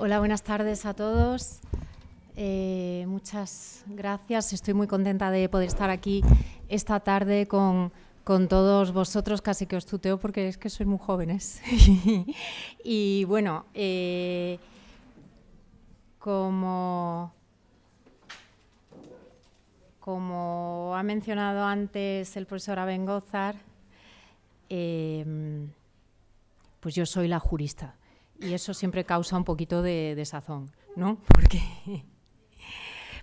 Hola, buenas tardes a todos. Eh, muchas gracias. Estoy muy contenta de poder estar aquí esta tarde con, todos vosotros. Casi que os tuteo porque es que sois muy jóvenes. y bueno, eh, como, como ha mencionado antes el profesor Abengozar, eh, pues yo soy la jurista y eso siempre causa un poquito de desazón, ¿no? Porque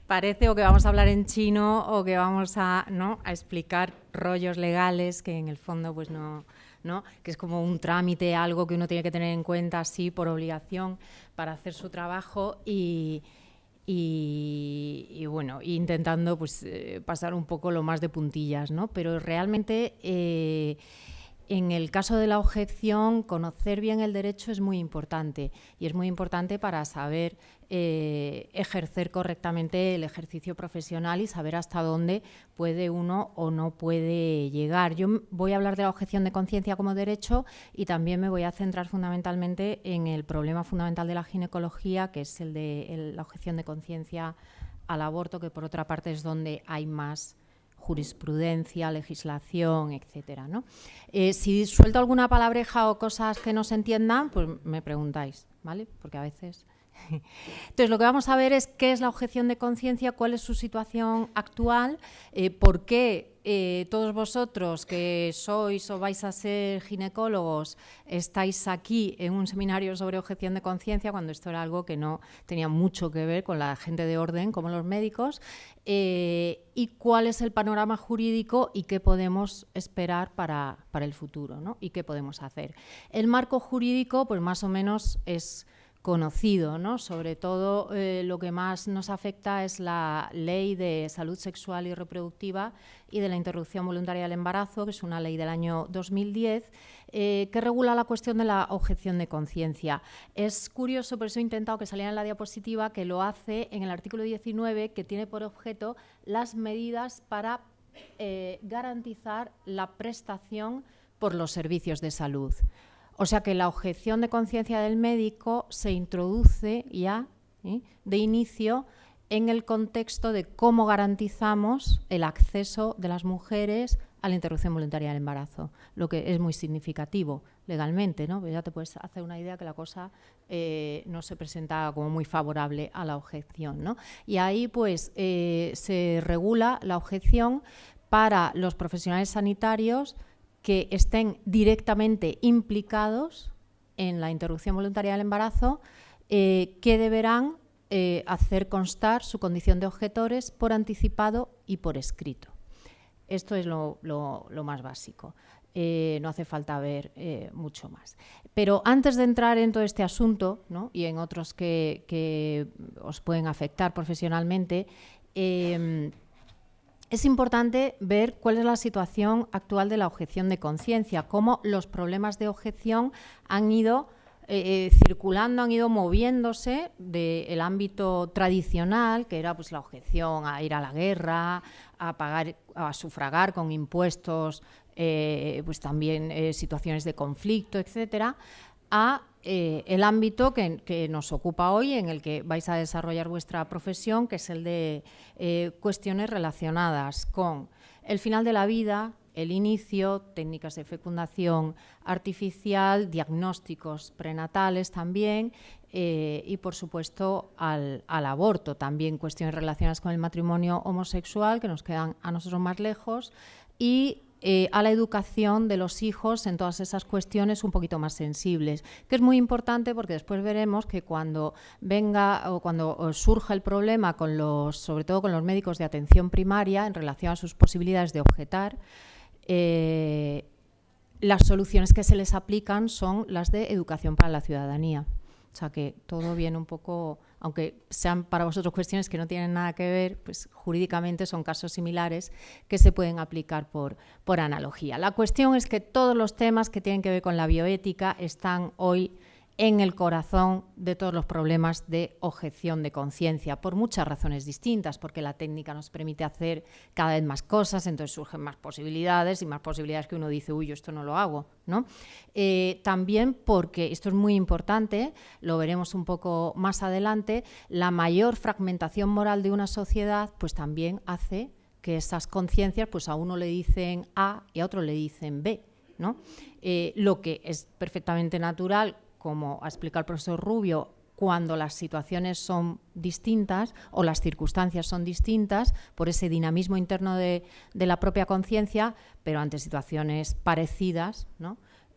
parece o que vamos a hablar en chino o que vamos a, explicar rollos legales que en el fondo pues no, ¿no? que es como un trámite, algo que uno tiene que tener en cuenta así por obligación para hacer su trabajo y, y, bueno, intentando pues eh, pasar un poco lo más de puntillas, ¿no? Pero realmente eh, en el caso de la objeción, conocer bien el derecho es muy importante y es muy importante para saber eh, ejercer correctamente el ejercicio profesional y saber hasta dónde puede uno o no puede llegar. Yo voy a hablar de la objeción de conciencia como derecho y también me voy a centrar fundamentalmente en el problema fundamental de la ginecología, que es el de la objeción de conciencia al aborto, que por otra parte es donde hay más jurisprudencia, legislación, etcétera. ¿no? Eh, si suelto alguna palabreja o cosas que no se entiendan, pues me preguntáis, ¿vale? Porque a veces... Entonces, lo que vamos a ver es qué es la objeción de conciencia, cuál es su situación actual, eh, por qué eh, todos vosotros que sois o vais a ser ginecólogos estáis aquí en un seminario sobre objeción de conciencia cuando esto era algo que no tenía mucho que ver con la gente de orden como los médicos eh, y cuál es el panorama jurídico y qué podemos esperar para, para el futuro ¿no? y qué podemos hacer. El marco jurídico pues más o menos es conocido, ¿no? Sobre todo eh, lo que más nos afecta es la Ley de Salud Sexual y Reproductiva y de la Interrupción Voluntaria del Embarazo, que es una ley del año 2010, eh, que regula la cuestión de la objeción de conciencia. Es curioso, por eso he intentado que saliera en la diapositiva, que lo hace en el artículo 19, que tiene por objeto las medidas para eh, garantizar la prestación por los servicios de salud. O sea que la objeción de conciencia del médico se introduce ya ¿eh? de inicio en el contexto de cómo garantizamos el acceso de las mujeres a la interrupción voluntaria del embarazo, lo que es muy significativo legalmente, ¿no? ya te puedes hacer una idea que la cosa eh, no se presenta como muy favorable a la objeción. ¿no? Y ahí pues eh, se regula la objeción para los profesionales sanitarios que estén directamente implicados en la interrupción voluntaria del embarazo, eh, que deberán eh, hacer constar su condición de objetores por anticipado y por escrito. Esto es lo, más básico. Eh, no hace falta ver mucho más. Pero antes de entrar en todo este asunto y en otros que, que, os pueden afectar profesionalmente, es importante ver cuál es la situación actual de la objeción de conciencia, cómo los problemas de objeción han ido eh, eh, circulando, han ido moviéndose del ámbito tradicional, que era pues la objeción a ir a la guerra, a pagar, a sufragar con impuestos, eh, pues también situaciones de conflicto, etcétera, a eh, el ámbito que, nos ocupa hoy, en el que vais a desarrollar vuestra profesión, que es el de eh, cuestiones relacionadas con el final de la vida, el inicio, técnicas de fecundación artificial, diagnósticos prenatales también eh, y, por supuesto, al, al, aborto. También cuestiones relacionadas con el matrimonio homosexual, que nos quedan a nosotros más lejos, y eh, a la educación de los hijos en todas esas cuestiones un poquito más sensibles, que es muy importante porque después veremos que cuando venga o cuando surja el problema con los, sobre todo con los médicos de atención primaria en relación a sus posibilidades de objetar, eh, las soluciones que se les aplican son las de educación para la ciudadanía. O sea que todo viene un poco, aunque sean para vosotros cuestiones que no tienen nada que ver, pues jurídicamente son casos similares que se pueden aplicar por, por analogía. La cuestión es que todos los temas que tienen que ver con la bioética están hoy en el corazón de todos los problemas de objeción de conciencia, por muchas razones distintas, porque la técnica nos permite hacer cada vez más cosas, entonces surgen más posibilidades y más posibilidades que uno dice, uy, yo esto no lo hago. ¿no? Eh, también porque, esto es muy importante, lo veremos un poco más adelante, la mayor fragmentación moral de una sociedad pues también hace que esas conciencias pues a uno le dicen A y a otro le dicen B. ¿no? Eh, lo que es perfectamente natural como ha explicado el profesor Rubio, cuando las situaciones son distintas o las circunstancias son distintas por ese dinamismo interno de, la propia conciencia, pero ante situaciones parecidas,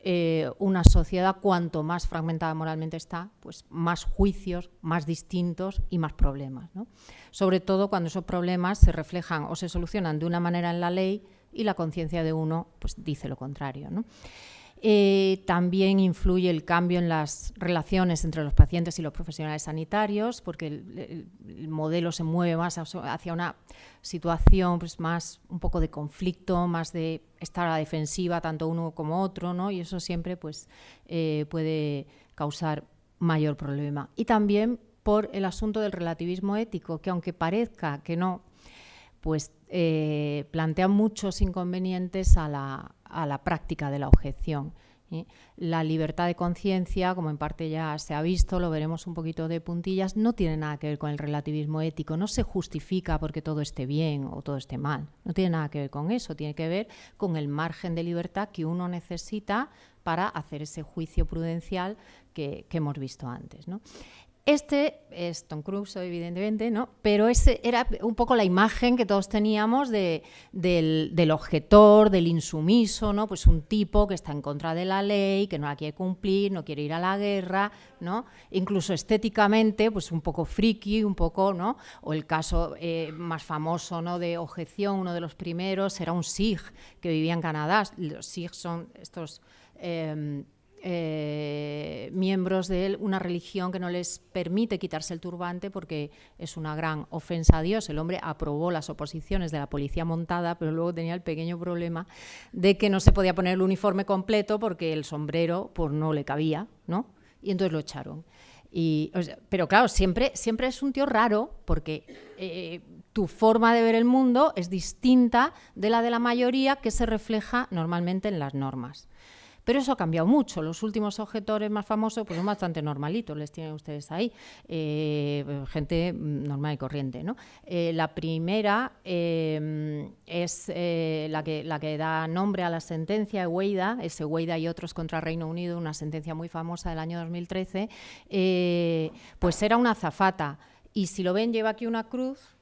eh, una sociedad cuanto más fragmentada moralmente está, pues más juicios, más distintos y más problemas. Sobre todo cuando esos problemas se reflejan o se solucionan de una manera en la ley y la conciencia de uno pues, dice lo contrario. Eh, también influye el cambio en las relaciones entre los pacientes y los profesionales sanitarios, porque el, modelo se mueve más hacia una situación pues, más un poco de conflicto, más de estar a la defensiva tanto uno como otro, ¿no? y eso siempre pues, eh, puede causar mayor problema. Y también por el asunto del relativismo ético, que aunque parezca que no, pues eh, plantea muchos inconvenientes a la, a la práctica de la objeción. La libertad de conciencia, como en parte ya se ha visto, lo veremos un poquito de puntillas, no tiene nada que ver con el relativismo ético, no se justifica porque todo esté bien o todo esté mal, no tiene nada que ver con eso, tiene que ver con el margen de libertad que uno necesita para hacer ese juicio prudencial que, que hemos visto antes. ¿no? Este es Tom Cruise, evidentemente, ¿no? Pero ese era un poco la imagen que todos teníamos del, objetor, del insumiso, ¿no? Pues un tipo que está en contra de la ley, que no la quiere cumplir, no quiere ir a la guerra, ¿no? Incluso estéticamente, pues un poco friki, un poco, ¿no? O el caso eh, más famoso. De objeción, uno de los primeros, era un Sikh que vivía en Canadá. Los Sikhs son estos... Em, eh, miembros de una religión que no les permite quitarse el turbante porque es una gran ofensa a Dios. El hombre aprobó las oposiciones de la policía montada, pero luego tenía el pequeño problema de que no se podía poner el uniforme completo porque el sombrero pues, no le cabía, ¿no? Y entonces lo echaron. Y, pero claro, siempre, siempre es un tío raro porque eh, tu forma de ver el mundo es distinta de la de la mayoría que se refleja normalmente en las normas. Pero eso ha cambiado mucho. Los últimos objetores más famosos pues son bastante normalitos, les tienen ustedes ahí. Eh, gente normal y corriente. ¿no? Eh, la primera eh, es la, que, da nombre a la sentencia, Weida, ese Weida y otros contra Reino Unido, una sentencia muy famosa del año 2013, pues era una azafata. Y si lo ven, lleva aquí una cruz,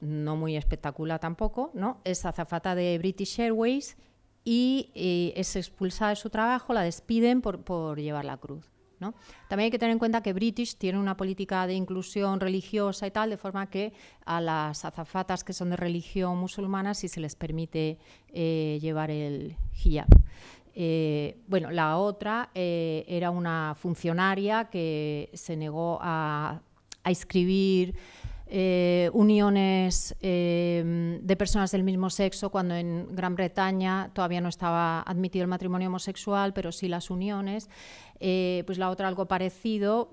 no muy espectacular tampoco, ¿no? Es azafata de British Airways y eh, es expulsada de su trabajo, la despiden por, llevar la cruz. ¿no? También hay que tener en cuenta que British tiene una política de inclusión religiosa y tal, de forma que a las azafatas que son de religión musulmana sí se les permite eh, llevar el hijab. Eh, bueno, la otra era una funcionaria que se negó a, a inscribir eh, uniones eh, de personas del mismo sexo, cuando en Gran Bretaña todavía no estaba admitido el matrimonio homosexual, pero sí las uniones. Eh, pues la otra algo parecido,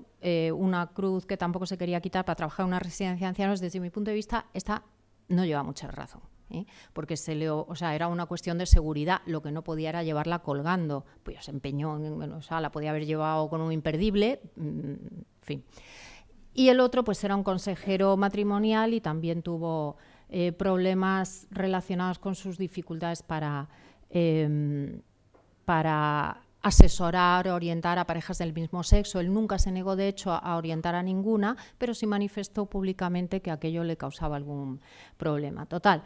una cruz que tampoco se quería quitar para trabajar en una residencia de ancianos, desde mi punto de vista, esta no lleva mucha razón. porque se le, o sea, era una cuestión de seguridad, lo que no podía era llevarla colgando, pues empeñó, en, o sea, la podía haber llevado con un imperdible, mm, en fin. Y el otro pues era un consejero matrimonial y también tuvo eh, problemas relacionados con sus dificultades para, em, para asesorar, orientar a parejas del mismo sexo. Él nunca se negó, de hecho, a orientar a ninguna, pero sí manifestó públicamente que aquello le causaba algún problema. Total,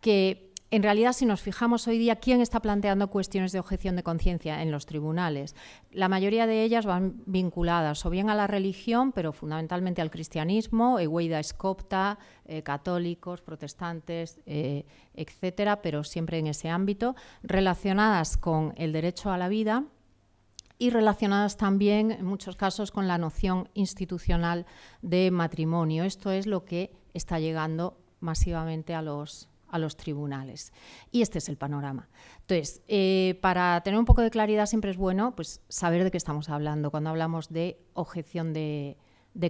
que en realidad, si nos fijamos hoy día, ¿quién está planteando cuestiones de objeción de conciencia en los tribunales? La mayoría de ellas van vinculadas o bien a la religión, pero fundamentalmente al cristianismo, Eweida escopta, eh, católicos, protestantes, eh, etcétera, pero siempre en ese ámbito, relacionadas con el derecho a la vida y relacionadas también, en muchos casos, con la noción institucional de matrimonio. Esto es lo que está llegando masivamente a los a los tribunales. Y este es el panorama. Entonces, eh, para tener un poco de claridad siempre es bueno pues, saber de qué estamos hablando cuando hablamos de objeción de,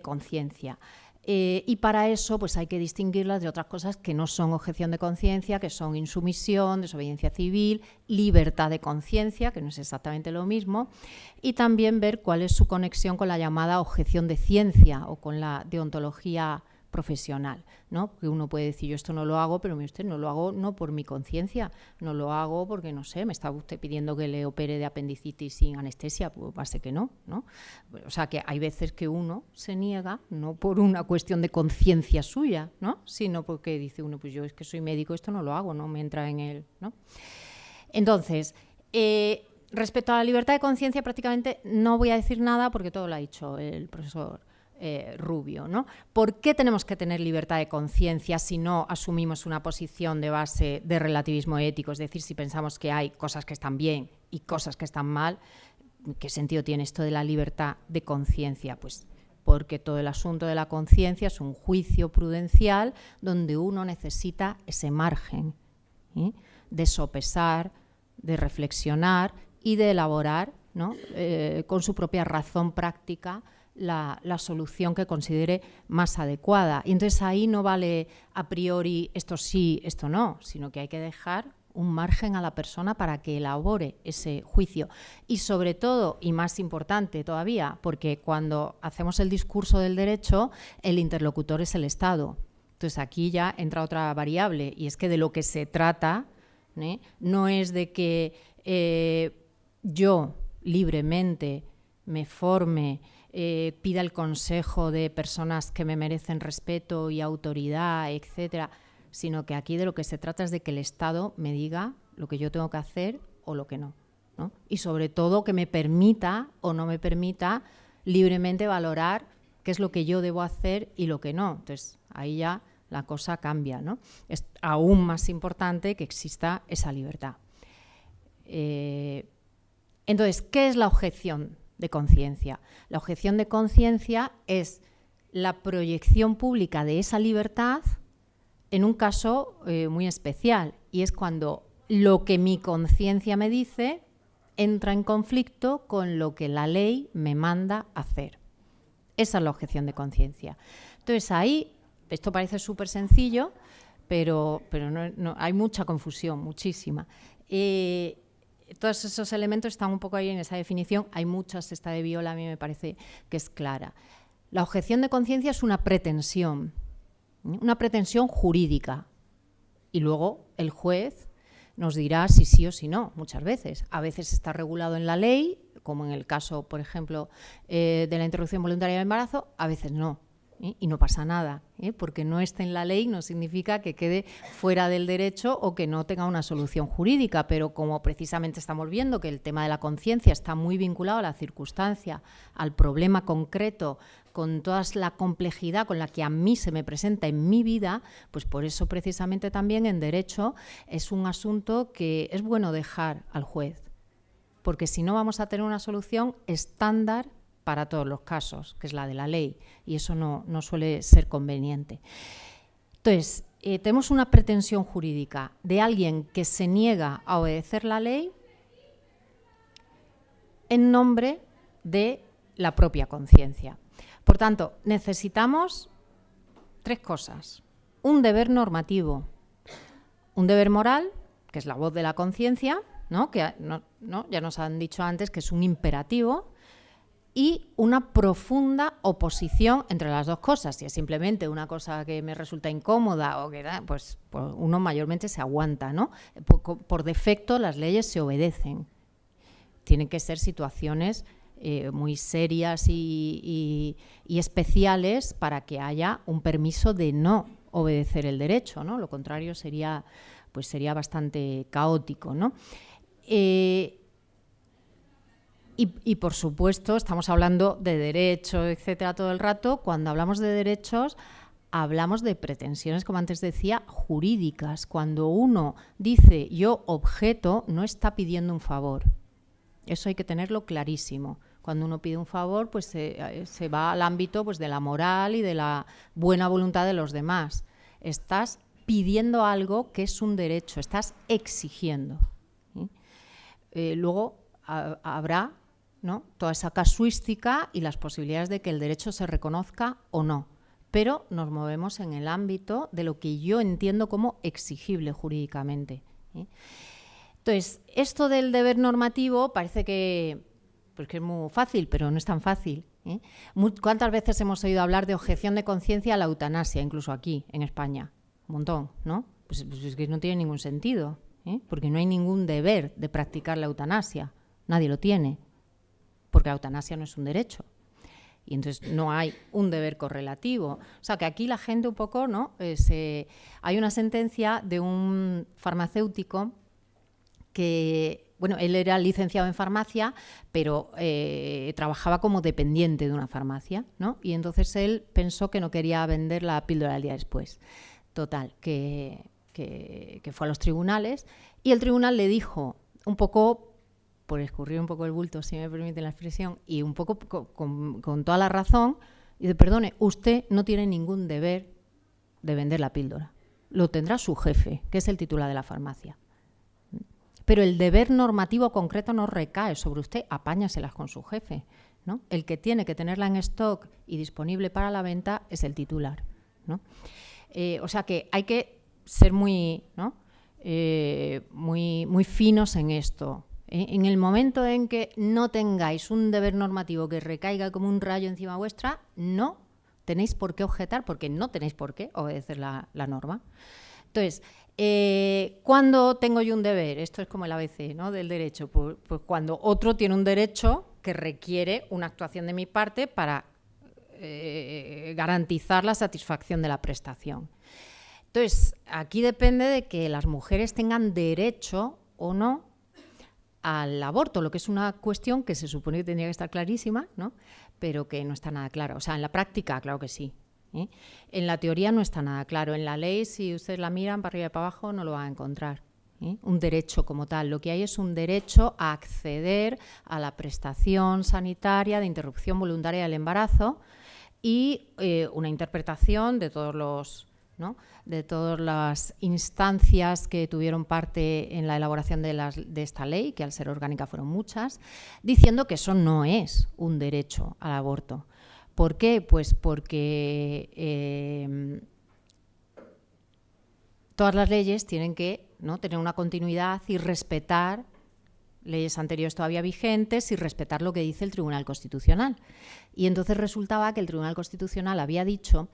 conciencia. Eh, y para eso pues hay que distinguirlas de otras cosas que no son objeción de conciencia, que son insumisión, desobediencia civil, libertad de conciencia, que no es exactamente lo mismo, y también ver cuál es su conexión con la llamada objeción de ciencia o con la deontología profesional, ¿no? Porque uno puede decir, yo esto no lo hago, pero usted no lo hago no por mi conciencia, no lo hago porque, no sé, me está usted pidiendo que le opere de apendicitis sin anestesia, pues va a ser que no, ¿no? O sea, que hay veces que uno se niega, no por una cuestión de conciencia suya, ¿no? Sino porque dice uno, pues yo es que soy médico, esto no lo hago, no me entra en él, ¿no? Entonces, eh, respecto a la libertad de conciencia, prácticamente no voy a decir nada porque todo lo ha dicho el profesor eh, Rubio. ¿no? ¿Por qué tenemos que tener libertad de conciencia si no asumimos una posición de base de relativismo ético? Es decir, si pensamos que hay cosas que están bien y cosas que están mal, ¿qué sentido tiene esto de la libertad de conciencia? Pues porque todo el asunto de la conciencia es un juicio prudencial donde uno necesita ese margen ¿eh? de sopesar, de reflexionar y de elaborar eh, con su propia razón práctica la, solución que considere más adecuada. Y entonces ahí no vale a priori esto sí, esto no, sino que hay que dejar un margen a la persona para que elabore ese juicio. Y sobre todo, y más importante todavía, porque cuando hacemos el discurso del derecho, el interlocutor es el Estado. Entonces aquí ya entra otra variable, y es que de lo que se trata ¿eh? no es de que eh, yo libremente me forme eh, pida el consejo de personas que me merecen respeto y autoridad, etcétera, sino que aquí de lo que se trata es de que el Estado me diga lo que yo tengo que hacer o lo que no. Y sobre todo que me permita o no me permita libremente valorar qué es lo que yo debo hacer y lo que no. Entonces, ahí ya la cosa cambia. ¿no? Es aún más importante que exista esa libertad. Eh, entonces, ¿qué es la objeción de conciencia. La objeción de conciencia es la proyección pública de esa libertad en un caso eh, muy especial y es cuando lo que mi conciencia me dice entra en conflicto con lo que la ley me manda hacer. Esa es la objeción de conciencia. Entonces ahí, esto parece súper sencillo, pero, pero no, hay mucha confusión, muchísima. Eh, todos esos elementos están un poco ahí en esa definición. Hay muchas, esta de Viola a mí me parece que es clara. La objeción de conciencia es una pretensión, una pretensión jurídica. Y luego el juez nos dirá si sí o si no, muchas veces. A veces está regulado en la ley, como en el caso, por ejemplo, eh, de la interrupción voluntaria del embarazo, a veces no. ¿Eh? y no pasa nada, ¿eh? porque no esté en la ley no significa que quede fuera del derecho o que no tenga una solución jurídica, pero como precisamente estamos viendo que el tema de la conciencia está muy vinculado a la circunstancia, al problema concreto, con toda la complejidad con la que a mí se me presenta en mi vida, pues por eso precisamente también en derecho es un asunto que es bueno dejar al juez, porque si no vamos a tener una solución estándar para todos los casos, que es la de la ley, y eso no, suele ser conveniente. Entonces, eh, tenemos una pretensión jurídica de alguien que se niega a obedecer la ley en nombre de la propia conciencia. Por tanto, necesitamos tres cosas. Un deber normativo, un deber moral, que es la voz de la conciencia, ¿no? que ¿no? ya nos han dicho antes que es un imperativo, y una profunda oposición entre las dos cosas. Si es simplemente una cosa que me resulta incómoda o que pues, pues, uno mayormente se aguanta, ¿no? Por, defecto las leyes se obedecen. Tienen que ser situaciones eh, muy serias y, especiales para que haya un permiso de no obedecer el derecho, ¿no? Lo contrario sería, pues sería bastante caótico, ¿no? Eh, y, por supuesto, estamos hablando de derecho, etcétera, todo el rato. Cuando hablamos de derechos, hablamos de pretensiones, como antes decía, jurídicas. Cuando uno dice yo objeto, no está pidiendo un favor. Eso hay que tenerlo clarísimo. Cuando uno pide un favor, pues se, va al ámbito pues, de la moral y de la buena voluntad de los demás. Estás pidiendo algo que es un derecho, estás exigiendo. Eh, luego habrá ¿no? toda esa casuística y las posibilidades de que el derecho se reconozca o no. Pero nos movemos en el ámbito de lo que yo entiendo como exigible jurídicamente. Entonces, esto del deber normativo parece que, pues que es muy fácil, pero no es tan fácil. ¿eh? ¿Cuántas veces hemos oído hablar de objeción de conciencia a la eutanasia, incluso aquí, en España? Un montón, ¿no? Pues, pues es que no tiene ningún sentido, ¿eh? porque no hay ningún deber de practicar la eutanasia. Nadie lo tiene, porque la eutanasia no es un derecho. Y entonces no hay un deber correlativo. O sea que aquí la gente un poco, ¿no? Eh, hay una sentencia de un farmacéutico que bueno, él era licenciado en farmacia, pero eh, trabajaba como dependiente de una farmacia, ¿no? Y entonces él pensó que no quería vender la píldora al día después. Total, que, fue a los tribunales y el tribunal le dijo, un poco por escurrir un poco el bulto, si me permite la expresión, y un poco con, toda la razón, dice, perdone, usted no tiene ningún deber de vender la píldora. Lo tendrá su jefe, que es el titular de la farmacia pero el deber normativo concreto no recae sobre usted, apáñaselas con su jefe. ¿no? El que tiene que tenerla en stock y disponible para la venta es el titular. ¿no? Eh, o sea que hay que ser muy. Eh, muy, muy finos en esto. En el momento en que no tengáis un deber normativo que recaiga como un rayo encima vuestra, no tenéis por qué objetar, porque no tenéis por qué obedecer la, la norma. Entonces, eh, ¿Cuándo tengo yo un deber? Esto es como el ABC ¿no? del derecho. Pues, pues, cuando otro tiene un derecho que requiere una actuación de mi parte para eh, garantizar la satisfacción de la prestación. Entonces, aquí depende de que las mujeres tengan derecho o no al aborto, lo que es una cuestión que se supone que tendría que estar clarísima, ¿no? pero que no está nada clara. O sea, en la práctica, claro que sí, ¿eh? En la teoría no está nada claro. En la ley, si ustedes la miran para arriba y para abajo, no lo van a encontrar. ¿eh? Un derecho como tal. Lo que hay es un derecho a acceder a la prestación sanitaria de interrupción voluntaria del embarazo y eh, una interpretación de todos los de todas las instancias que tuvieron parte en la elaboración de, esta ley, que al ser orgánica fueron muchas, diciendo que eso no es un derecho al aborto. ¿Por qué? Pues porque eh, todas las leyes tienen que ¿no? tener una continuidad y respetar leyes anteriores todavía vigentes y respetar lo que dice el Tribunal Constitucional. Y entonces resultaba que el Tribunal Constitucional había dicho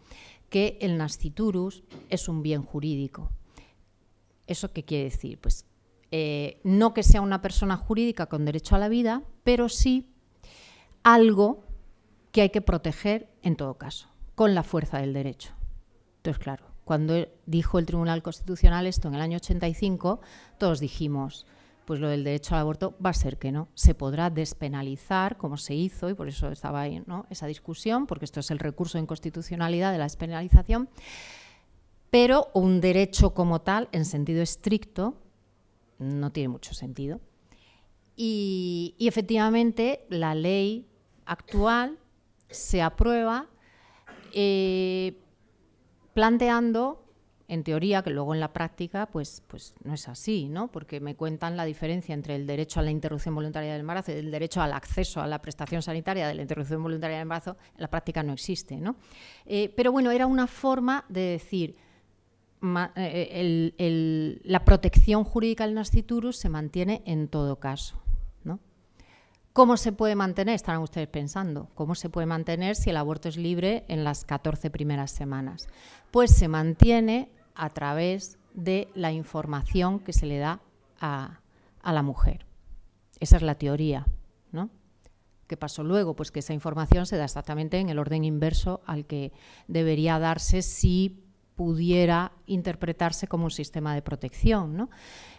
que el nasciturus es un bien jurídico. ¿Eso qué quiere decir? Pues eh, no que sea una persona jurídica con derecho a la vida, pero sí algo que hay que proteger en todo caso, con la fuerza del derecho. Entonces, claro, cuando dijo el Tribunal Constitucional esto en el año 85, todos dijimos, pues lo del derecho al aborto va a ser que no. Se podrá despenalizar, como se hizo, y por eso estaba ahí ¿no? esa discusión, porque esto es el recurso de inconstitucionalidad de la despenalización, pero un derecho como tal, en sentido estricto, no tiene mucho sentido. y efectivamente, la ley actual se aprueba eh, planteando, en teoría, que luego en la práctica pues, pues no es así, ¿no? porque me cuentan la diferencia entre el derecho a la interrupción voluntaria del embarazo y el derecho al acceso a la prestación sanitaria de la interrupción voluntaria del embarazo, en la práctica no existe. ¿no? Eh, pero bueno, era una forma de decir... Eh, la protección jurídica del nasciturus se mantiene en todo caso. ¿Cómo se puede mantener? Estarán ustedes pensando. ¿Cómo se puede mantener si el aborto es libre en las 14 primeras semanas? Pues se mantiene a través de la información que se le da a, la mujer. Esa es la teoría, ¿no? ¿Qué pasó luego? Pues que esa información se da exactamente en el orden inverso al que debería darse si pudiera interpretarse como un sistema de protección. ¿no?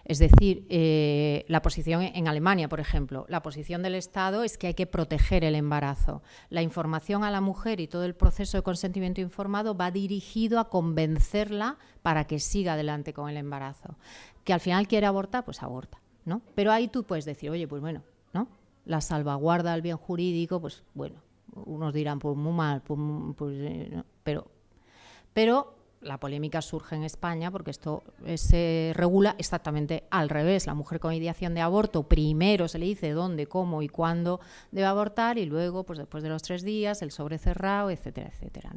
Es decir, eh, la posición en Alemania, por ejemplo, la posición del Estado es que hay que proteger el embarazo. La información a la mujer y todo el proceso de consentimiento informado va dirigido a convencerla para que siga adelante con el embarazo. Que al final quiere abortar, pues aborta. ¿no? Pero ahí tú puedes decir, oye, pues bueno, ¿no? la salvaguarda del bien jurídico, pues bueno, unos dirán, pues muy mal, pues, pues, eh, pero, pero la polémica surge en España porque esto eh, se regula exactamente al revés. La mujer con ideación de aborto primero se le dice dónde, cómo y cuándo debe abortar y luego, pues después de los tres días, el sobre cerrado, etcétera, etcétera.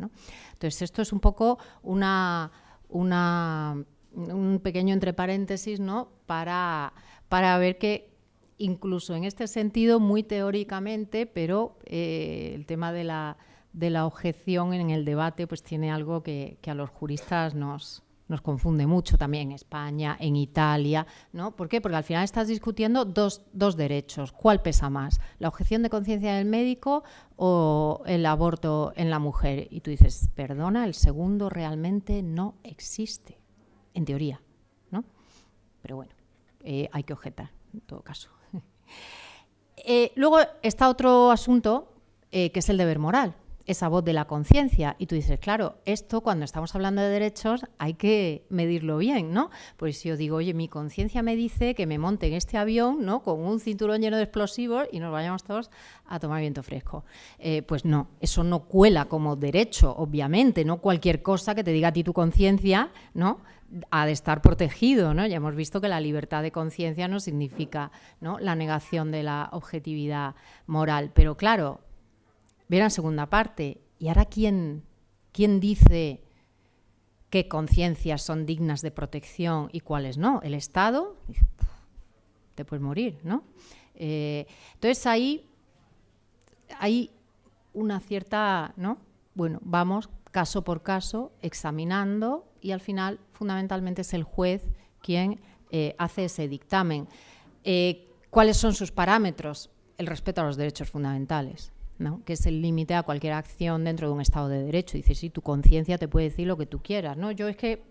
Entonces esto es un poco una, una, un pequeño entre paréntesis ¿no? para, para ver que incluso en este sentido, muy teóricamente, pero eh, el tema de la de la objeción en el debate pues tiene algo que, a los juristas nos, nos confunde mucho también en España, en Italia, ¿no? ¿Por qué? Porque al final estás discutiendo dos, derechos. ¿Cuál pesa más? ¿La objeción de conciencia del médico o el aborto en la mujer? Y tú dices, perdona, el segundo realmente no existe, en teoría, ¿no? Pero bueno, eh, hay que objetar, en todo caso. Eh, luego está otro asunto, eh, que es el deber moral esa voz de la conciencia. Y tú dices, claro, esto cuando estamos hablando de derechos hay que medirlo bien, ¿no? Pues si yo digo, oye, mi conciencia me dice que me monte en este avión, ¿no? Con un cinturón lleno de explosivos y nos vayamos todos a tomar viento fresco. Eh, pues no, eso no cuela como derecho, obviamente, no cualquier cosa que te diga a ti tu conciencia, ¿no? ha de estar protegido, ¿no? Ya hemos visto que la libertad de conciencia no significa ¿no? la negación de la objetividad moral. Pero claro, Verán segunda parte. ¿Y ahora quién, quién dice qué conciencias son dignas de protección y cuáles no? ¿El Estado? Te puedes morir, ¿no? Eh, entonces ahí hay una cierta, ¿no? Bueno, vamos caso por caso examinando y al final fundamentalmente es el juez quien eh, hace ese dictamen. Eh, ¿Cuáles son sus parámetros? El respeto a los derechos fundamentales que es el límite a cualquier acción dentro de un Estado de Derecho. Dice, sí, tu conciencia te puede decir lo que tú quieras. ¿no? Yo es que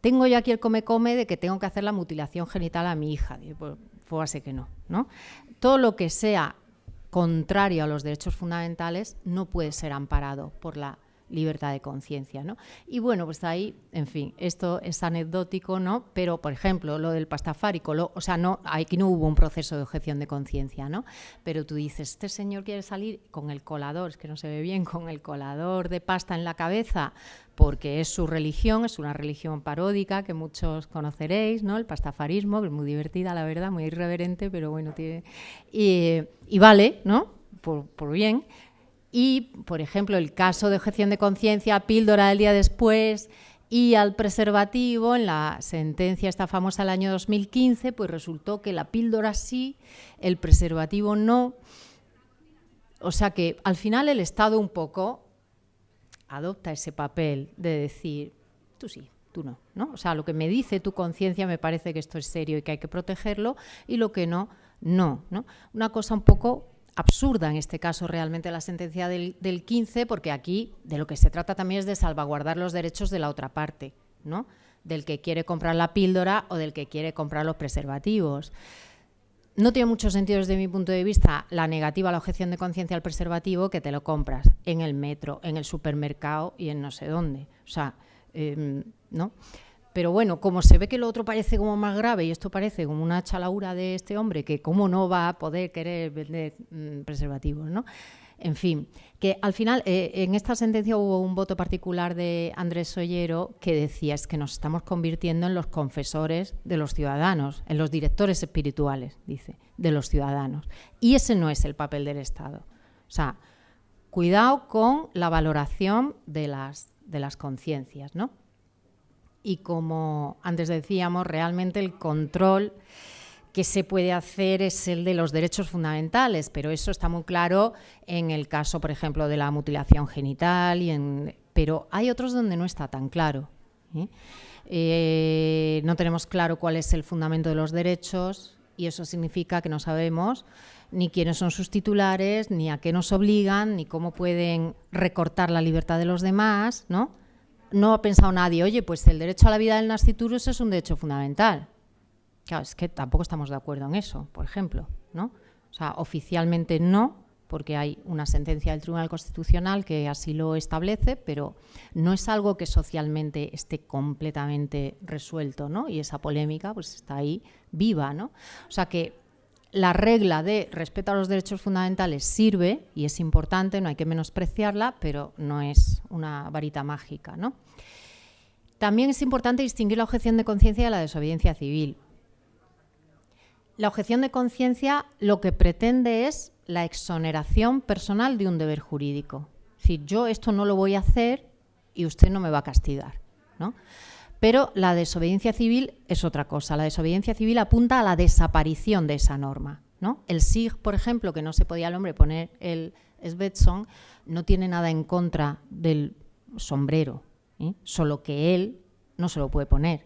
tengo ya aquí el come-come de que tengo que hacer la mutilación genital a mi hija. Pues, pues que no, no. Todo lo que sea contrario a los derechos fundamentales no puede ser amparado por la libertad de conciencia, ¿no? Y bueno, pues ahí, en fin, esto es anecdótico, ¿no? Pero, por ejemplo, lo del pastafárico, lo, o sea, no, aquí no hubo un proceso de objeción de conciencia, ¿no? Pero tú dices, este señor quiere salir con el colador, es que no se ve bien, con el colador de pasta en la cabeza, porque es su religión, es una religión paródica que muchos conoceréis, ¿no? El pastafarismo, que es muy divertida, la verdad, muy irreverente, pero bueno, tiene... Y, vale, ¿no? Por, por bien, y, por ejemplo, el caso de objeción de conciencia, píldora del día después y al preservativo, en la sentencia esta famosa del año 2015, pues resultó que la píldora sí, el preservativo no. O sea que al final el Estado un poco adopta ese papel de decir, tú sí, tú no, ¿no? O sea, lo que me dice tu conciencia me parece que esto es serio y que hay que protegerlo y lo que no, no, ¿no? Una cosa un poco absurda en este caso realmente la sentencia del, 15, porque aquí de lo que se trata también es de salvaguardar los derechos de la otra parte, ¿no? del que quiere comprar la píldora o del que quiere comprar los preservativos. No tiene mucho sentido desde mi punto de vista la negativa a la objeción de conciencia al preservativo que te lo compras en el metro, en el supermercado y en no sé dónde. O sea, em, ¿no? Pero bueno, como se ve que lo otro parece como más grave y esto parece como una chalaura de este hombre, que cómo no va a poder querer vender mm, preservativos, ¿no? En fin, que al final eh, en esta sentencia hubo un voto particular de Andrés Sollero que decía es que nos estamos convirtiendo en los confesores de los ciudadanos, en los directores espirituales, dice, de los ciudadanos. Y ese no es el papel del Estado. O sea, cuidado con la valoración de las, de las conciencias, ¿no? Y como antes decíamos, realmente el control que se puede hacer es el de los derechos fundamentales, pero eso está muy claro en el caso, por ejemplo, de la mutilación genital, y en, pero hay otros donde no está tan claro. ¿eh? Eh, no tenemos claro cuál es el fundamento de los derechos y eso significa que no sabemos ni quiénes son sus titulares, ni a qué nos obligan, ni cómo pueden recortar la libertad de los demás, ¿no? No ha pensado nadie, oye, pues el derecho a la vida del nasciturus es un derecho fundamental. Claro, es que tampoco estamos de acuerdo en eso, por ejemplo, ¿no? O sea, oficialmente no, porque hay una sentencia del Tribunal Constitucional que así lo establece, pero no es algo que socialmente esté completamente resuelto, ¿no? Y esa polémica pues está ahí viva, ¿no? O sea que la regla de respeto a los derechos fundamentales sirve y es importante, no hay que menospreciarla, pero no es una varita mágica. ¿no? También es importante distinguir la objeción de conciencia de la desobediencia civil. La objeción de conciencia lo que pretende es la exoneración personal de un deber jurídico. Es decir, yo esto no lo voy a hacer y usted no me va a castigar. ¿no? Pero la desobediencia civil es otra cosa. La desobediencia civil apunta a la desaparición de esa norma. ¿no? El SIG, por ejemplo, que no se podía al hombre poner el Svetson, no tiene nada en contra del sombrero, ¿eh? solo que él no se lo puede poner.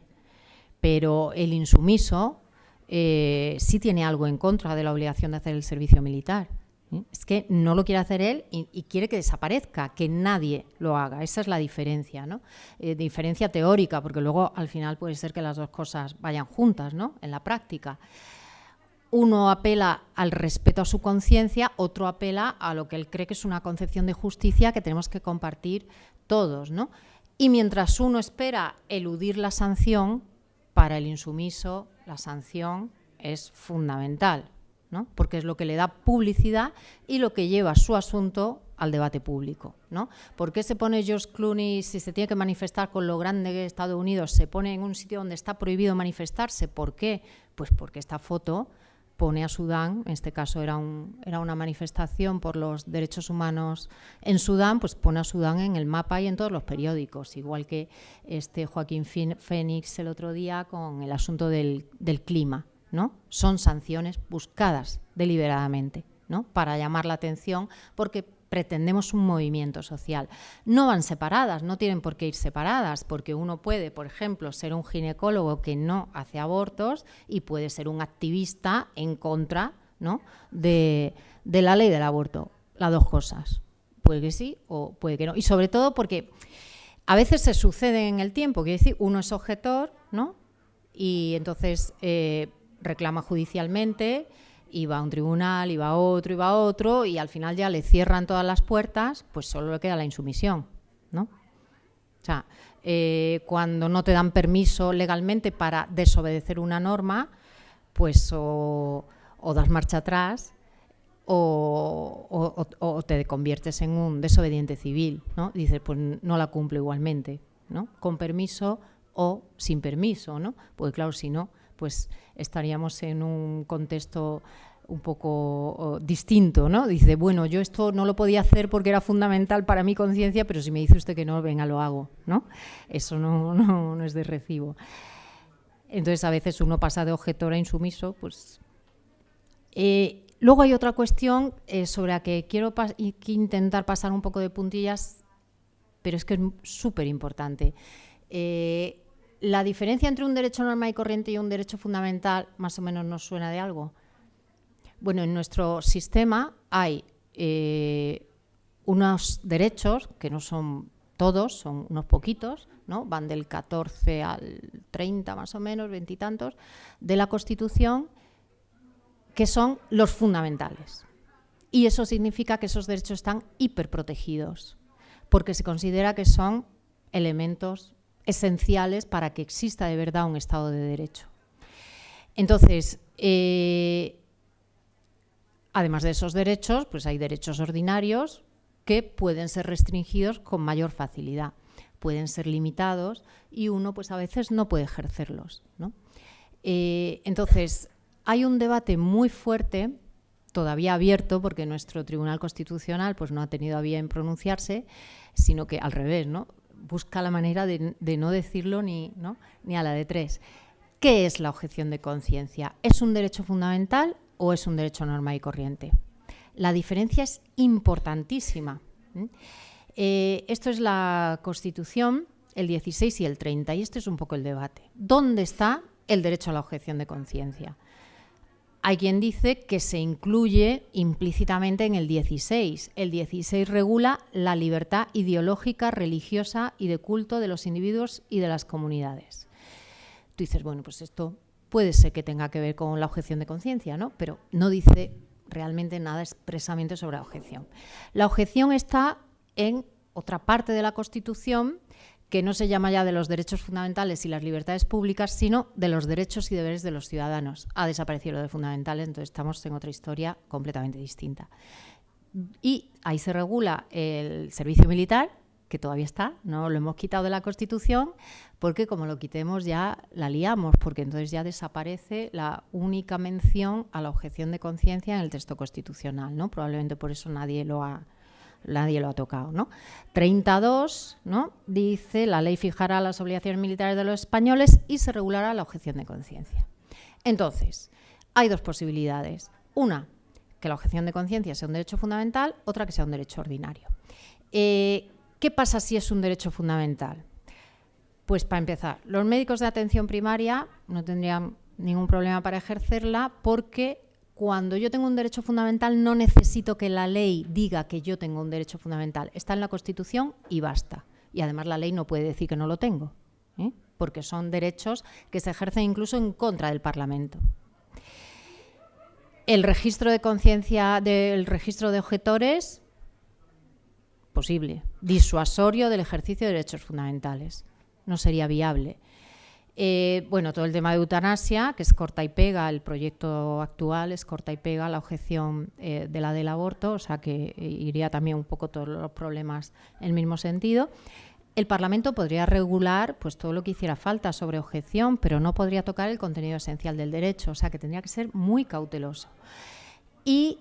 Pero el insumiso eh, sí tiene algo en contra de la obligación de hacer el servicio militar. ¿Eh? Es que no lo quiere hacer él y, quiere que desaparezca, que nadie lo haga. Esa es la diferencia, ¿no? Eh, diferencia teórica, porque luego al final puede ser que las dos cosas vayan juntas, ¿no? En la práctica. Uno apela al respeto a su conciencia, otro apela a lo que él cree que es una concepción de justicia que tenemos que compartir todos, ¿no? Y mientras uno espera eludir la sanción, para el insumiso la sanción es fundamental, ¿no? porque es lo que le da publicidad y lo que lleva su asunto al debate público. ¿no? ¿Por qué se pone George Clooney, si se tiene que manifestar con lo grande que es Estados Unidos, se pone en un sitio donde está prohibido manifestarse? ¿Por qué? Pues porque esta foto pone a Sudán, en este caso era, un, era una manifestación por los derechos humanos en Sudán, pues pone a Sudán en el mapa y en todos los periódicos, igual que este Joaquín Fénix el otro día con el asunto del, del clima. Son sanciones buscadas deliberadamente ¿no? para llamar la atención porque pretendemos un movimiento social. No van separadas, no tienen por qué ir separadas, porque uno puede, por ejemplo, ser un ginecólogo que no hace abortos y puede ser un activista en contra ¿no? de, la ley del aborto. Las dos cosas. Puede que sí o puede que no. Y sobre todo porque a veces se sucede en el tiempo, quiere decir, uno es objetor, ¿no? Y entonces eh, reclama judicialmente iba a un tribunal, iba a otro, iba a otro, y al final ya le cierran todas las puertas, pues solo le queda la insumisión, ¿no? O sea, eh, cuando no te dan permiso legalmente para desobedecer una norma, pues o, das marcha atrás o, o, te conviertes en un desobediente civil, ¿no? Dices, pues no la cumplo igualmente, ¿no? Con permiso o sin permiso, ¿no? Porque claro, si no, pues estaríamos en un contexto un poco distinto, ¿no? Dice, bueno, yo esto no lo podía hacer porque era fundamental para mi conciencia, pero si me dice usted que no, venga, lo hago, ¿no? Eso no, no, es de recibo. Entonces, a veces uno pasa de objetor a insumiso, pues... Eh, luego hay otra cuestión eh, sobre la que quiero intentar pasar un poco de puntillas, pero es que es súper importante. Eh, la diferencia entre un derecho normal y corriente y un derecho fundamental más o menos nos suena de algo. Bueno, en nuestro sistema hay eh, unos derechos, que no son todos, son unos poquitos, ¿no? van del 14 al 30 más o menos, veintitantos, de la Constitución, que son los fundamentales. Y eso significa que esos derechos están hiperprotegidos, porque se considera que son elementos esenciales para que exista de verdad un Estado de Derecho. Entonces, eh, además de esos derechos, pues hay derechos ordinarios que pueden ser restringidos con mayor facilidad, pueden ser limitados y uno pues a veces no puede ejercerlos. Eh, entonces, hay un debate muy fuerte, todavía abierto, porque nuestro Tribunal Constitucional pues, no ha tenido a bien pronunciarse, sino que al revés, ¿no? Busca la manera de, no decirlo ni, ni a la de tres. ¿Qué es la objeción de conciencia? ¿Es un derecho fundamental o es un derecho normal y corriente? La diferencia es importantísima. Eh, esto es la Constitución, el 16 y el 30, y este es un poco el debate. ¿Dónde está el derecho a la objeción de conciencia? Hay quien dice que se incluye implícitamente en el 16. El 16 regula la libertad ideológica, religiosa y de culto de los individuos y de las comunidades. Tú dices, bueno, pues esto puede ser que tenga que ver con la objeción de conciencia, ¿no? Pero no dice realmente nada expresamente sobre la objeción. La objeción está en otra parte de la Constitución que no se llama ya de los derechos fundamentales y las libertades públicas, sino de los derechos y deberes de los ciudadanos. Ha desaparecido lo de fundamentales, entonces estamos en otra historia completamente distinta. Y ahí se regula el servicio militar, que todavía está, no lo hemos quitado de la Constitución, porque como lo quitemos ya la liamos, porque entonces ya desaparece la única mención a la objeción de conciencia en el texto constitucional, ¿no? Probablemente por eso nadie lo ha, nadie lo ha tocado, ¿no? 32, ¿no? Dice, la ley fijará las obligaciones militares de los españoles y se regulará la objeción de conciencia. Entonces, hay dos posibilidades. Una, que la objeción de conciencia sea un derecho fundamental, otra que sea un derecho ordinario. Eh, ¿Qué pasa si es un derecho fundamental? Pues para empezar, los médicos de atención primaria no tendrían ningún problema para ejercerla porque cuando yo tengo un derecho fundamental no necesito que la ley diga que yo tengo un derecho fundamental. Está en la Constitución y basta. Y además la ley no puede decir que no lo tengo, ¿eh? porque son derechos que se ejercen incluso en contra del Parlamento. El registro de conciencia del registro de objetores posible, disuasorio del ejercicio de derechos fundamentales. No sería viable. Eh, bueno, todo el tema de eutanasia, que es corta y pega, el proyecto actual es corta y pega la objeción eh, de la del aborto, o sea que eh, iría también un poco todos los problemas en el mismo sentido. El Parlamento podría regular pues, todo lo que hiciera falta sobre objeción, pero no podría tocar el contenido esencial del derecho, o sea que tendría que ser muy cauteloso. Y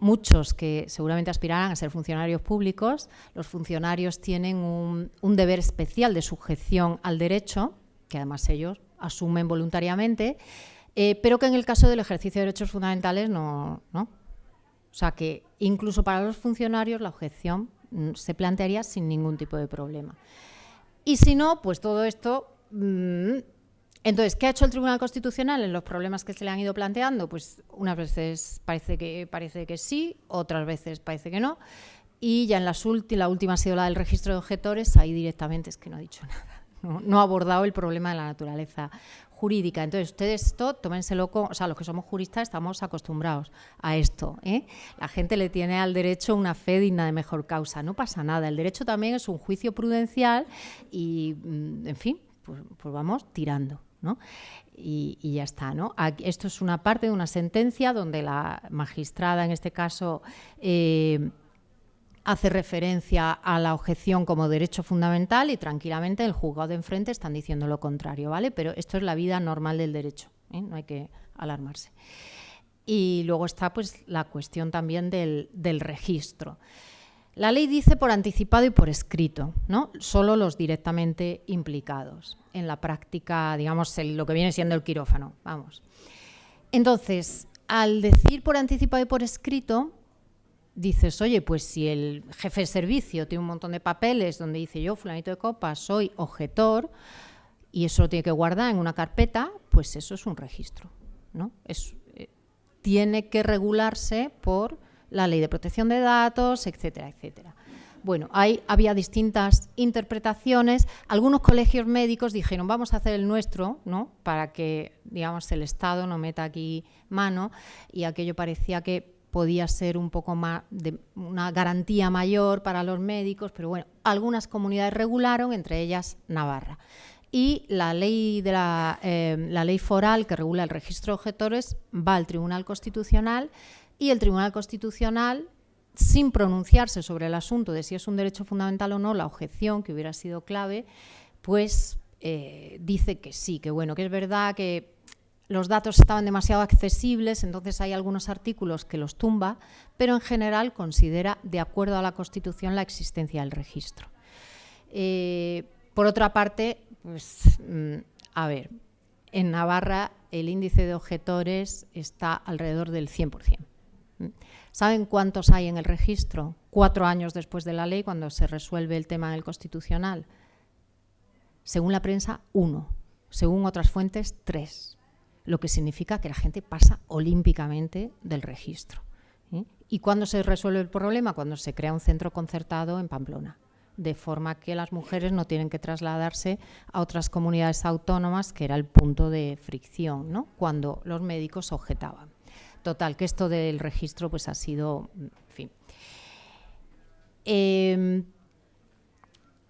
muchos que seguramente aspirarán a ser funcionarios públicos, los funcionarios tienen un, deber especial de sujeción al derecho, que además ellos asumen voluntariamente, eh, pero que en el caso del ejercicio de derechos fundamentales no, O sea que incluso para los funcionarios la objeción mm, se plantearía sin ningún tipo de problema. Y si no, pues todo esto mm, entonces, ¿qué ha hecho el Tribunal Constitucional en los problemas que se le han ido planteando? Pues unas veces parece que, parece que sí, otras veces parece que no. Y ya en las la última ha sido la del registro de objetores, ahí directamente es que no ha dicho nada. No, ha abordado el problema de la naturaleza jurídica. Entonces, ustedes esto, tómenselo con... O sea, los que somos juristas estamos acostumbrados a esto. ¿eh? La gente le tiene al derecho una fe digna de mejor causa. No pasa nada. El derecho también es un juicio prudencial y, mm, en fin, pues, pues vamos tirando. Y, ya está. ¿no? esto es una parte de una sentencia donde la magistrada, en este caso, eh, hace referencia a la objeción como derecho fundamental y tranquilamente el juzgado de enfrente están diciendo lo contrario, ¿vale? Pero esto es la vida normal del derecho, ¿eh? no hay que alarmarse. Y luego está pues la cuestión también del, del registro. La ley dice por anticipado y por escrito, ¿no? Solo los directamente implicados en la práctica, digamos, lo que viene siendo el quirófano, vamos. Entonces, al decir por anticipado y por escrito, dices, oye, pues si el jefe de servicio tiene un montón de papeles donde dice yo, fulanito de copa, soy objetor, y eso lo tiene que guardar en una carpeta, pues eso es un registro, ¿no? Eh, tiene que regularse por la ley de protección de datos, etcétera, etcétera. Bueno, ahí había distintas interpretaciones. Algunos colegios médicos dijeron, vamos a hacer el nuestro, ¿no? Para que, digamos, el Estado no meta aquí mano. Y aquello parecía que podía ser un poco más de una garantía mayor para los médicos, pero bueno, algunas comunidades regularon, entre ellas Navarra. Y la ley, de la, eh, la ley foral que regula el registro de objetores va al Tribunal Constitucional y el Tribunal Constitucional, sin pronunciarse sobre el asunto de si es un derecho fundamental o no, la objeción que hubiera sido clave, pues eh, dice que sí, que bueno, que es verdad que los datos estaban demasiado accesibles, entonces hay algunos artículos que los tumba, pero en general considera, de acuerdo a la Constitución, la existencia del registro. Eh, por otra parte, pues, mm, a ver, en Navarra el índice de objetores está alrededor del 100%. ¿Saben cuántos hay en el registro? Cuatro años después de la ley, cuando se resuelve el tema del constitucional. Según la prensa, uno. Según otras fuentes, tres. Lo que significa que la gente pasa olímpicamente del registro. ¿Y cuándo se resuelve el problema? Cuando se crea un centro concertado en Pamplona de forma que las mujeres no tienen que trasladarse a otras comunidades autónomas, que era el punto de fricción, ¿no? cuando los médicos objetaban. Total, que esto del registro pues ha sido. Em,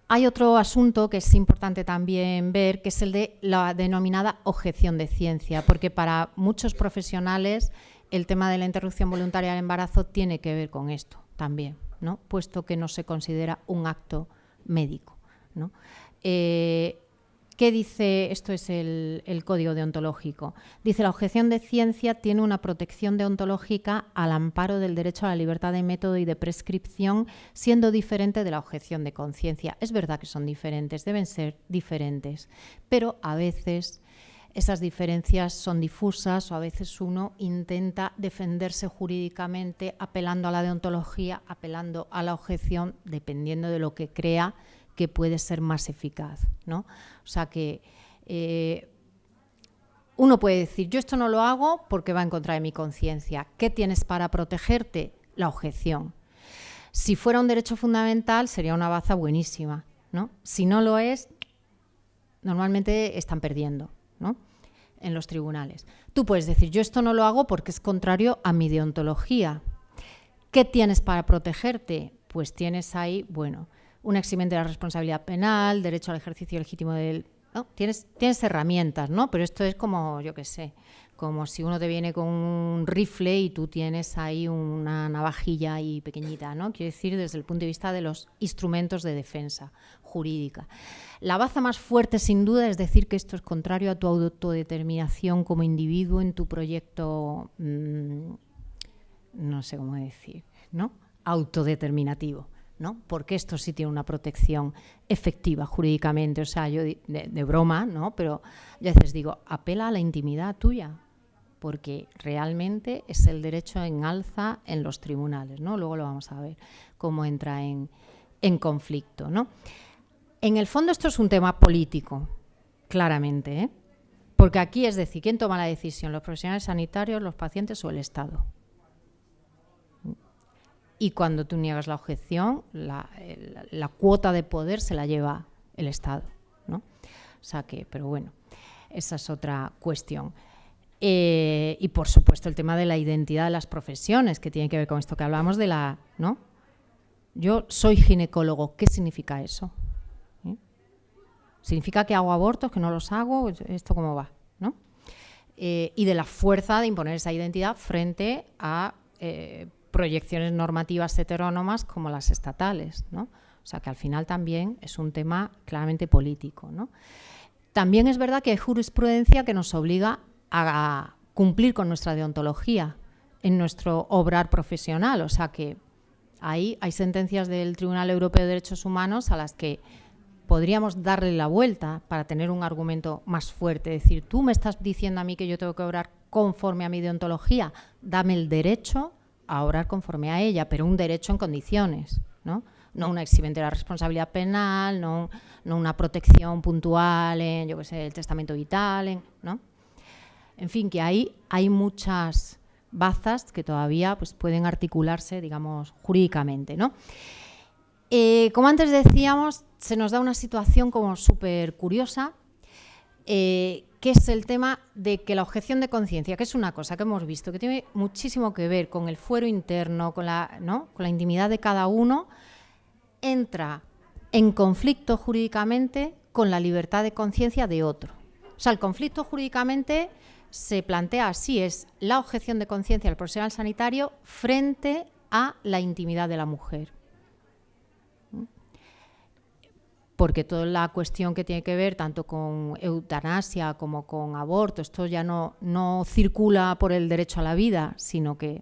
hay otro asunto que es importante también ver, que es el de la denominada objeción de ciencia, porque para muchos profesionales el tema de la interrupción voluntaria del embarazo tiene que ver con esto también. ¿no? puesto que no se considera un acto médico. ¿no? Eh, ¿Qué dice? Esto es el, código deontológico. Dice, la objeción de ciencia tiene una protección deontológica al amparo del derecho a la libertad de método y de prescripción, siendo diferente de la objeción de conciencia. Es verdad que son diferentes, deben ser diferentes, pero a veces esas diferencias son difusas o a veces uno intenta defenderse jurídicamente apelando a la deontología, apelando a la objeción, dependiendo de lo que crea que puede ser más eficaz. ¿no? O sea que eh, uno puede decir, yo esto no lo hago porque va en contra de mi conciencia. ¿Qué tienes para protegerte? La objeción. Si fuera un derecho fundamental sería una baza buenísima. ¿no? Si no lo es, normalmente están perdiendo ¿no? en los tribunales. Tú puedes decir, yo esto no lo hago porque es contrario a mi deontología. ¿Qué tienes para protegerte? Pues tienes ahí, bueno, un eximente de la responsabilidad penal, derecho al ejercicio legítimo del... Tienes, tienes herramientas, ¿no? Pero esto es como, yo qué sé, como si uno te viene con un rifle y tú tienes ahí una navajilla ahí pequeñita, ¿no? Quiero decir, desde el punto de vista de los instrumentos de defensa jurídica. La baza más fuerte, sin duda, es decir que esto es contrario a tu autodeterminación como individuo en tu proyecto, mm, no sé cómo decir, ¿no? Autodeterminativo. Porque esto sí tiene una protección efectiva jurídicamente, o sea, yo de, broma, ¿no? Pero ya veces digo, apela a la intimidad tuya, porque realmente es el derecho en alza en los tribunales, ¿no? Luego lo vamos a ver cómo entra en, conflicto, ¿no? En el fondo esto es un tema político, claramente, ¿eh? Porque aquí es decir, ¿quién toma la decisión? ¿Los profesionales sanitarios, los pacientes o el Estado? Y cuando tú niegas la objeción, la, cuota de poder se la lleva el Estado. ¿no? O sea que, pero bueno, esa es otra cuestión. Eh, y por supuesto el tema de la identidad de las profesiones, que tiene que ver con esto que hablamos de la. ¿no? Yo soy ginecólogo, ¿qué significa eso? ¿Eh? ¿Significa que hago abortos, que no los hago? ¿Esto cómo va? ¿no? Eh, y de la fuerza de imponer esa identidad frente a proyecciones normativas heterónomas como las estatales. ¿no? O sea que al final también es un tema claramente político. ¿no? También es verdad que hay jurisprudencia que nos obliga a cumplir con nuestra deontología en nuestro obrar profesional. O sea que ahí hay sentencias del Tribunal Europeo de Derechos Humanos a las que podríamos darle la vuelta para tener un argumento más fuerte. Es decir, tú me estás diciendo a mí que yo tengo que obrar conforme a mi deontología, dame el derecho a obrar conforme a ella, pero un derecho en condiciones, ¿no? No una eximente de la responsabilidad penal, no, no una protección puntual en, yo qué sé, el testamento vital, ¿no? En fin, que ahí hay muchas bazas que todavía pues, pueden articularse, digamos, jurídicamente, ¿no? Eh, como antes decíamos, se nos da una situación como súper curiosa, eh, que es el tema de que la objeción de conciencia, que es una cosa que hemos visto, que tiene muchísimo que ver con el fuero interno, con la, con la intimidad de cada uno, entra en conflicto jurídicamente con la libertad de conciencia de otro. O sea, el conflicto jurídicamente se plantea así, es la objeción de conciencia del profesional sanitario frente a la intimidad de la mujer. Porque toda la cuestión que tiene que ver tanto con eutanasia como con aborto, esto ya no, no circula por el derecho a la vida, sino que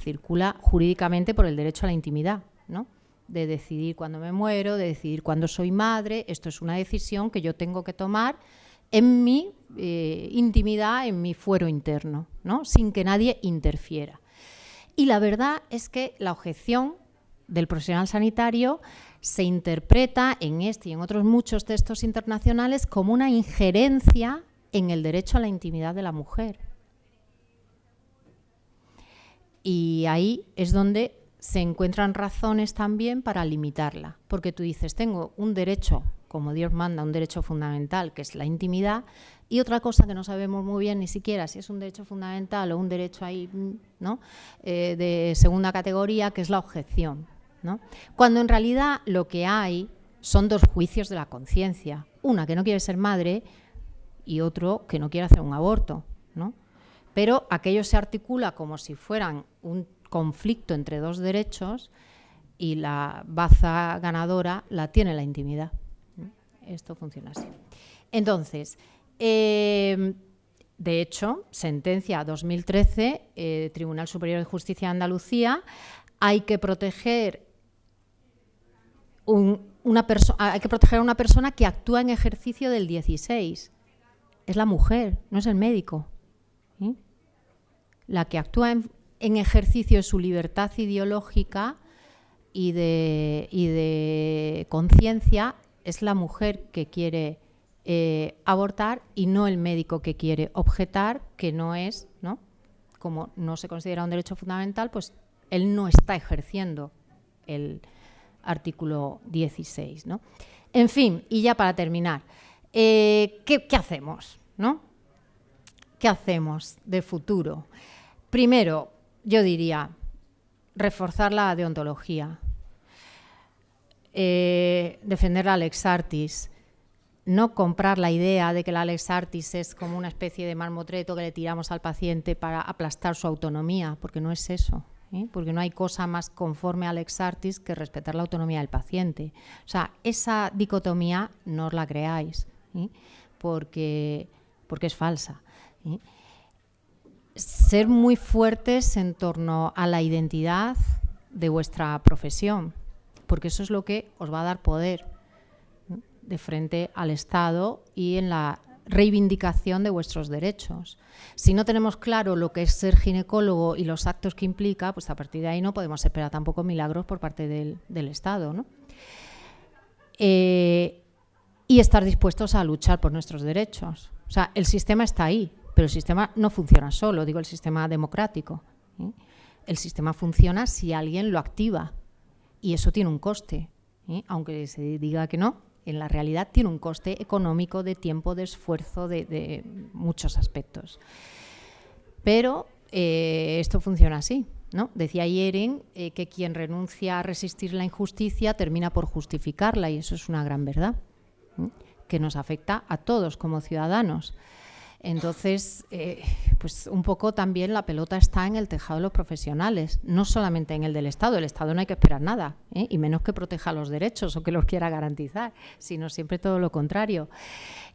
circula jurídicamente por el derecho a la intimidad, ¿no? de decidir cuándo me muero, de decidir cuándo soy madre. Esto es una decisión que yo tengo que tomar en mi eh, intimidad, en mi fuero interno, ¿no? sin que nadie interfiera. Y la verdad es que la objeción del profesional sanitario se interpreta en este y en otros muchos textos internacionales como una injerencia en el derecho a la intimidad de la mujer. Y ahí es donde se encuentran razones también para limitarla, porque tú dices, tengo un derecho, como Dios manda, un derecho fundamental, que es la intimidad, y otra cosa que no sabemos muy bien ni siquiera si es un derecho fundamental o un derecho ahí. Eh, de segunda categoría, que es la objeción. Cuando en realidad lo que hay son dos juicios de la conciencia, una que no quiere ser madre y otro que no quiere hacer un aborto, Pero aquello se articula como si fueran un conflicto entre dos derechos y la baza ganadora la tiene la intimidad. Esto funciona así. Entonces, em, de hecho, sentencia 2013, eh, Tribunal Superior de Justicia de Andalucía, hay que proteger hay que proteger a una persona que actúa en ejercicio del 16. Es la mujer, no es el médico. La que actúa en, ejercicio de su libertad ideológica y de, y de conciencia es la mujer que quiere eh, abortar y no el médico que quiere objetar que no es, ¿no? Como no se considera un derecho fundamental, pues él no está ejerciendo el artículo 16, ¿no? En fin, y ya para terminar, eh, ¿qué, ¿qué, hacemos, no? ¿Qué hacemos de futuro? Primero, yo diría, reforzar la deontología, eh, defender la Lex Artis, no comprar la idea de que la Lex Artis es como una especie de marmotreto que le tiramos al paciente para aplastar su autonomía, porque no es eso. ¿Eh? Porque no hay cosa más conforme a Lex Artis que respetar la autonomía del paciente. O sea, esa dicotomía no os la creáis, ¿eh? porque, porque es falsa. Ser muy fuertes en torno a la identidad de vuestra profesión porque eso es lo que os va a dar poder de frente al Estado y en la reivindicación de vuestros derechos. Si no tenemos claro lo que es ser ginecólogo y los actos que implica, pues a partir de ahí no podemos esperar tampoco milagros por parte del, Estado. Eh, y estar dispuestos a luchar por nuestros derechos. O sea, el sistema está ahí, pero el sistema no funciona solo, digo el sistema democrático. ¿eh? El sistema funciona si alguien lo activa y eso tiene un coste, ¿eh? aunque se diga que no, en la realidad tiene un coste económico, de tiempo, de esfuerzo, de, muchos aspectos. Pero eh, esto funciona así. ¿no? Decía Yeren eh, que quien renuncia a resistir la injusticia termina por justificarla y eso es una gran verdad, que nos afecta a todos como ciudadanos. Entonces, eh, pues un poco también la pelota está en el tejado de los profesionales, no solamente en el del Estado. El Estado no hay que esperar nada, ¿eh? y menos que proteja los derechos o que los quiera garantizar, sino siempre todo lo contrario.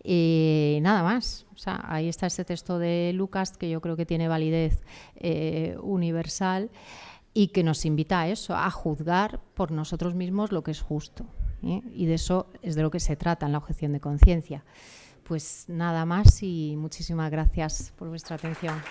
Y nada más. O sea, ahí está ese texto de Lucas que yo creo que tiene validez eh, universal y que nos invita a eso, a juzgar por nosotros mismos lo que es justo. Y de eso es de lo que se trata en la objeción de conciencia pues nada más y muchísimas gracias por vuestra atención.